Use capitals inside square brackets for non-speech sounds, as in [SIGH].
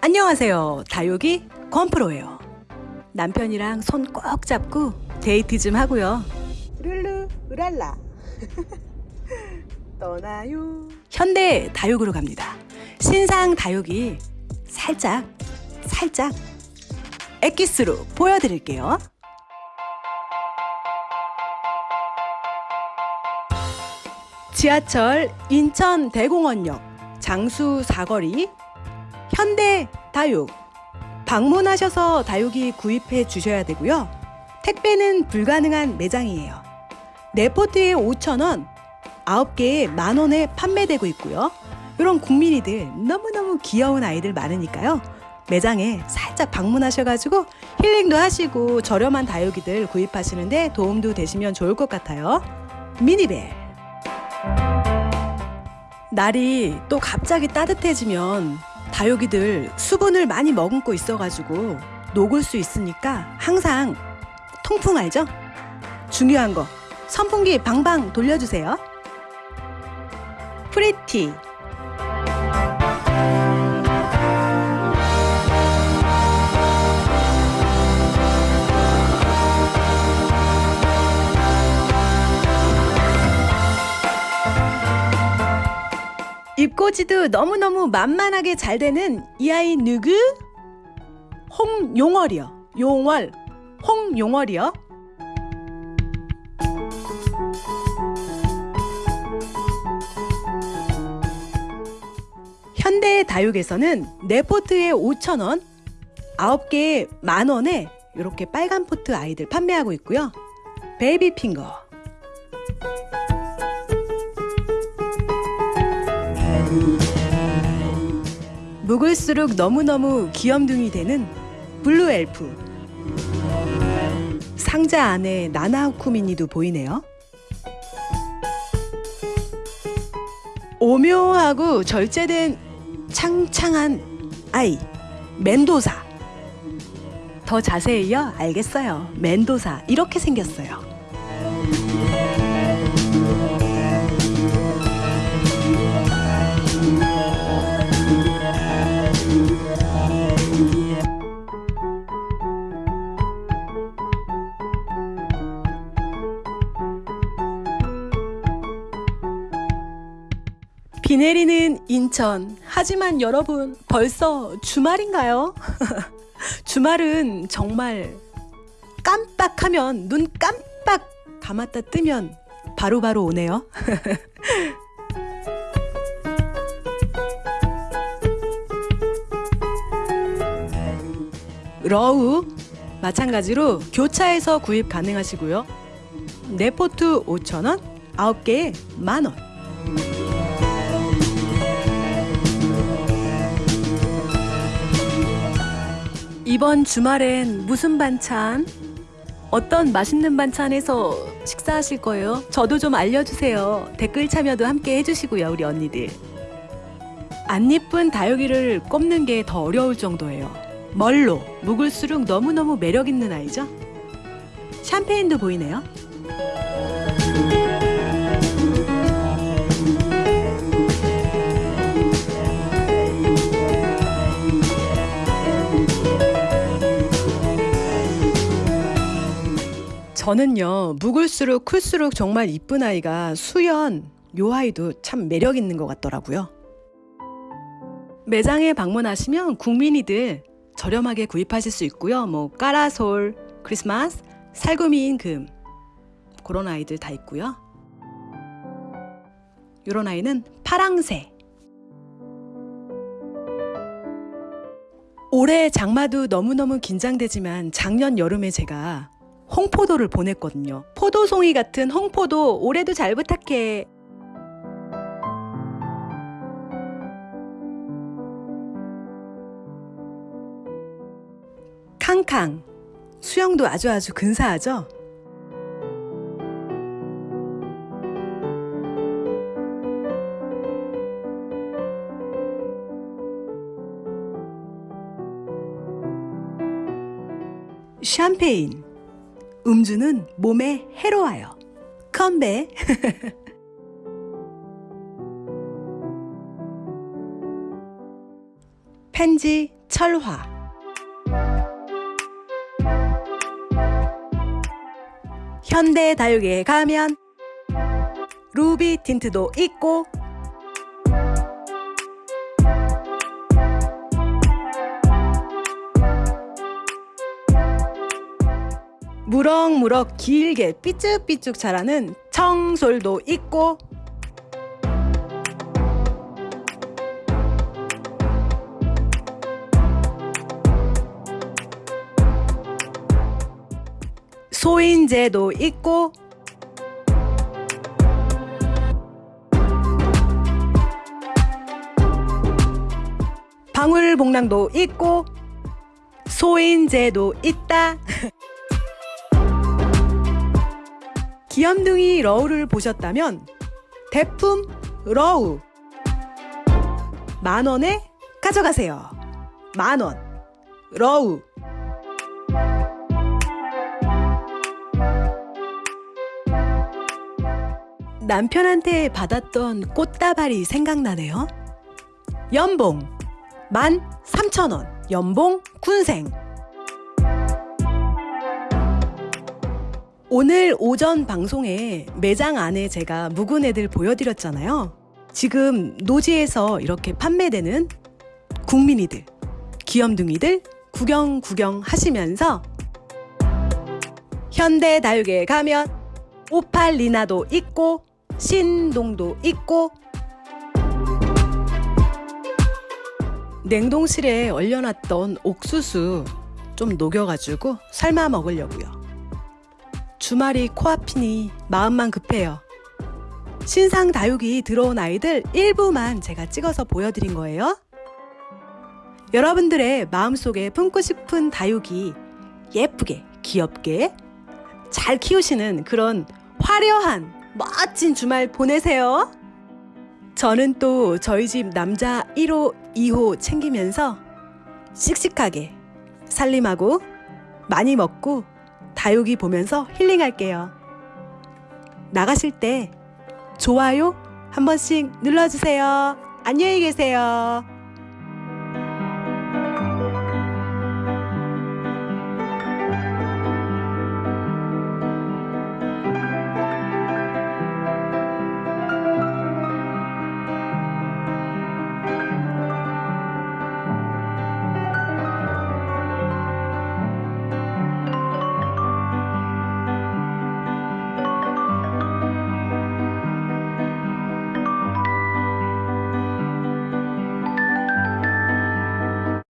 안녕하세요. 다육이 권프로예요. 남편이랑 손 꼭 잡고 데이트 좀 하고요. 룰루 우랄라 [LAUGHS] 떠나요. 현대 다육으로 갑니다. 신상 다육이 살짝 살짝 엑기스로 보여드릴게요. 지하철 인천 대공원역 장수 사거리 현대 다육 방문하셔서 다육이 구입해 주셔야 되고요. 택배는 불가능한 매장이에요. 네포트에 5,000원, 9개에 만원에 판매되고 있고요. 이런 국민이들 너무너무 귀여운 아이들 많으니까요. 매장에 살짝 방문하셔가지고 힐링도 하시고 저렴한 다육이들 구입하시는데 도움도 되시면 좋을 것 같아요. 미니벨. 날이 또 갑자기 따뜻해지면 다육이들 수분을 많이 머금고 있어가지고 녹을 수 있으니까 항상 통풍 알죠? 중요한 거 선풍기 방방 돌려주세요. 프리티 잎꽂이도 너무너무 만만하게 잘 되는 이 아이 누구? 홍용월이요. 용월. 홍용월이요. 현대 다육에서는 네 포트에 5,000원, 9개에 만원에 이렇게 빨간 포트 아이들 판매하고 있고요. 베이비 핑거. 묵을수록 너무너무 귀염둥이 되는 블루 엘프. 상자 안에 나나후쿠미니도 보이네요. 오묘하고 절제된 창창한 아이 멘도사 더 자세히요 알겠어요 멘도사 이렇게 생겼어요 비 내리는 인천. 하지만 여러분, 벌써 주말인가요? [LAUGHS] 주말은 정말 깜빡하면, 눈 깜빡 감았다 뜨면 바로바로 바로 오네요. [LAUGHS] 러우 마찬가지로 교차해서 구입 가능하시고요. 네포트 5,000원, 9개에 만원. 이번 주말엔 무슨 반찬? 어떤 맛있는 반찬에서 식사하실 거예요? 저도 좀 알려주세요. 댓글 참여도 함께 해주시고요, 우리 언니들. 안 예쁜 다육이를 꼽는 게 더 어려울 정도예요. 멀로, 묵을수록 너무너무 매력있는 아이죠? 샴페인도 보이네요. 저는요 묵을수록 클수록 정말 이쁜 아이가 수연 요 아이도 참 매력 있는 것 같더라고요. 매장에 방문하시면 국민이들 저렴하게 구입하실 수 있고요. 뭐 까라솔 크리스마스 살구미인 금 그런 아이들 다 있고요. 요런 아이는 파랑새. 올해 장마도 너무너무 긴장되지만 작년 여름에 제가 홍포도를 보냈거든요. 포도송이 같은 홍포도 올해도 잘 부탁해. 캉캉 수영도 아주 아주 근사하죠? 샴페인 음주는 몸에 해로워요. 컴배. 펜지 [LAUGHS] 철화 현대 다육에 가면 루비 틴트도 있고 무럭무럭 길게 삐쭉삐쭉 자라는 청솔도 있고 소인재도 있고 방울복랑도 있고 소인재도 있다. [LAUGHS] 귀염둥이 러우를 보셨다면 대품 러우 만 원에 가져가세요. 만 원. 러우. 남편한테 받았던 꽃다발이 생각나네요. 연봉 만 삼천 원. 연봉 군생. 오늘 오전 방송에 매장 안에 제가 묵은 애들 보여드렸잖아요. 지금 노지에서 이렇게 판매되는 국민이들, 귀염둥이들 구경 구경 하시면서 현대 다육에 가면 오팔리나도 있고 신동도 있고 냉동실에 얼려놨던 옥수수 좀 녹여가지고 삶아 먹으려고요. 주말이 코앞이니 마음만 급해요. 신상 다육이 들어온 아이들 일부만 제가 찍어서 보여드린 거예요. 여러분들의 마음속에 품고 싶은 다육이 예쁘게, 귀엽게 잘 키우시는 그런 화려한 멋진 주말 보내세요. 저는 또 저희 집 남자 1호, 2호 챙기면서 씩씩하게 살림하고 많이 먹고 다육이 보면서 힐링할게요. 나가실 때 좋아요 한 번씩 눌러주세요. 안녕히 계세요.